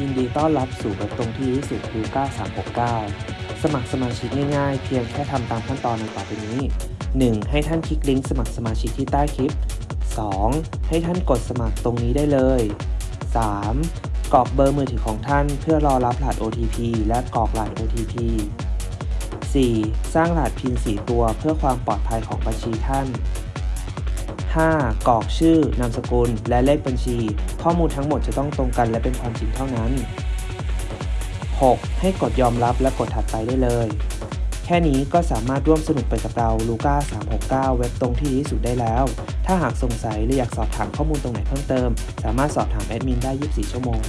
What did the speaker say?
ยินดีต้อนรับสู่เว็บตรงที่ที่สุดลูก้า369 สมัครสมาชิกง่ายๆ เพียงแค่ทำตามขั้นตอนดังต่อไปนี้ 1. ให้ท่านคลิกลิงก์สมัครสมาชิกที่ใต้คลิป 2. ให้ท่านกดสมัครตรงนี้ได้เลย 3. กรอกเบอร์มือถือของท่านเพื่อรอรับรหัส OTP และกรอกรหัส OTP 4. สร้างรหัส PIN 4 ตัวเพื่อความปลอดภัยของบัญชีท่าน 5. กรอกชื่อ นามสกุล และเลขบัญชี ข้อมูลทั้งหมดจะต้องตรงกันและเป็นความจริงเท่านั้น 6. ให้กดยอมรับและกดถัดไปได้เลย แค่นี้ก็สามารถร่วมสนุกไปกับเราลูก้า369 เว็บตรงที่ดีที่สุดได้แล้ว ถ้าหากสงสัยหรืออยากสอบถามข้อมูลตรงไหนเพิ่มเติม สามารถสอบถามแอดมินได้ 24 ชั่วโมง